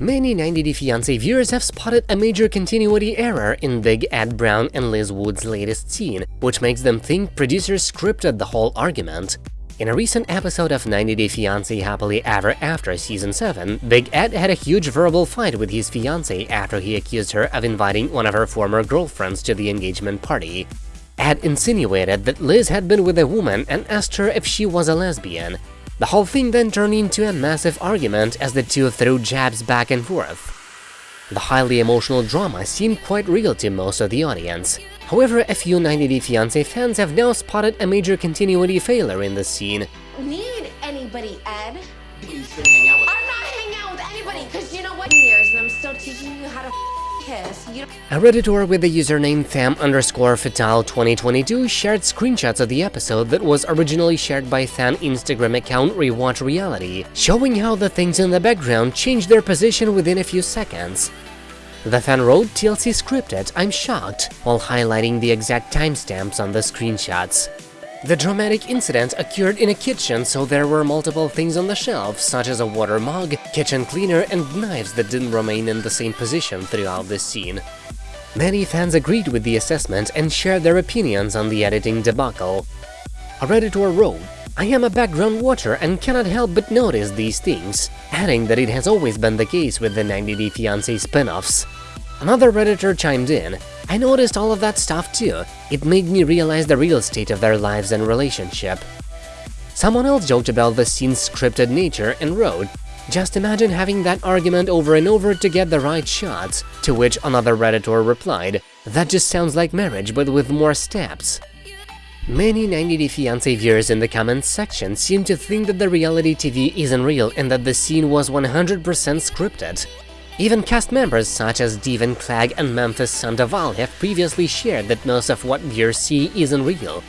Many 90 Day Fiancé viewers have spotted a major continuity error in Big Ed Brown and Liz Wood's latest scene, which makes them think producers scripted the whole argument. In a recent episode of 90 Day Fiancé Happily Ever After Season 7, Big Ed had a huge verbal fight with his fiancée after he accused her of inviting one of her former girlfriends to the engagement party. Ed insinuated that Liz had been with a woman and asked her if she was a lesbian, the whole thing then turned into a massive argument as the two threw jabs back and forth. The highly emotional drama seemed quite real to most of the audience. However, a few 90 Day Fiancé fans have now spotted a major continuity failure in the scene. Need anybody, Ed? He's been hanging out with I'm not hanging out with anybody, because you know what? Years and I'm still teaching you how to kiss. You A redditor with the username fam underscore fatale 2022 shared screenshots of the episode that was originally shared by fan Instagram account Rewatch Reality, showing how the things in the background changed their position within a few seconds. The fan wrote TLC scripted, I'm shocked, while highlighting the exact timestamps on the screenshots. The dramatic incident occurred in a kitchen, so there were multiple things on the shelf, such as a water mug, kitchen cleaner, and knives that didn't remain in the same position throughout the scene. Many fans agreed with the assessment and shared their opinions on the editing debacle. A Redditor wrote, I am a background watcher and cannot help but notice these things, adding that it has always been the case with the 90 Day Fiancé spin-offs. Another Redditor chimed in, I noticed all of that stuff too, it made me realize the real state of their lives and relationship. Someone else joked about the scene's scripted nature and wrote, just imagine having that argument over and over to get the right shots, to which another Redditor replied, that just sounds like marriage but with more steps. Many 90 Day Fiancé viewers in the comments section seem to think that the reality TV isn't real and that the scene was 100% scripted. Even cast members such as Deavan Clegg and Memphis Sandoval have previously shared that most of what viewers see isn't real.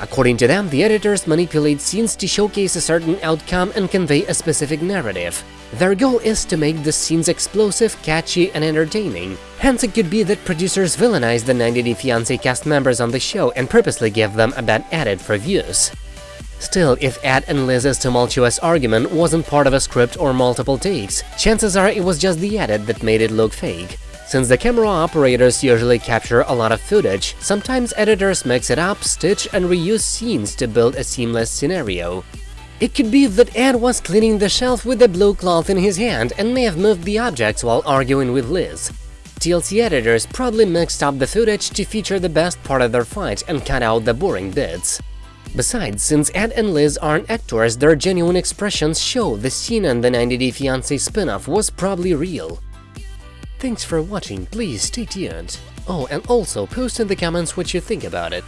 According to them, the editors manipulate scenes to showcase a certain outcome and convey a specific narrative. Their goal is to make the scenes explosive, catchy, and entertaining. Hence, it could be that producers villainize the 90 Day Fiancé cast members on the show and purposely give them a bad edit for views. Still, if Ed and Liz's tumultuous argument wasn't part of a script or multiple takes, chances are it was just the edit that made it look fake. Since the camera operators usually capture a lot of footage, sometimes editors mix it up, stitch and reuse scenes to build a seamless scenario. It could be that Ed was cleaning the shelf with a blue cloth in his hand and may have moved the objects while arguing with Liz. TLC editors probably mixed up the footage to feature the best part of their fight and cut out the boring bits. Besides, since Ed and Liz aren't actors, their genuine expressions show the scene in the 90 Day Fiancé spin-off was probably real. Thanks for watching, please stay tuned. Oh, and also post in the comments what you think about it.